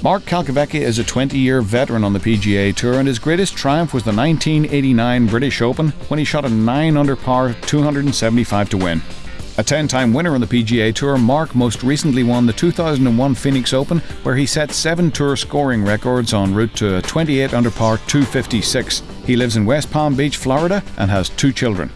Mark Calcavecchia is a 20-year veteran on the PGA Tour and his greatest triumph was the 1989 British Open when he shot a 9 under par 275 to win. A 10-time winner on the PGA Tour, Mark most recently won the 2001 Phoenix Open where he set 7 tour scoring records en route to a 28 under par 256. He lives in West Palm Beach, Florida and has two children.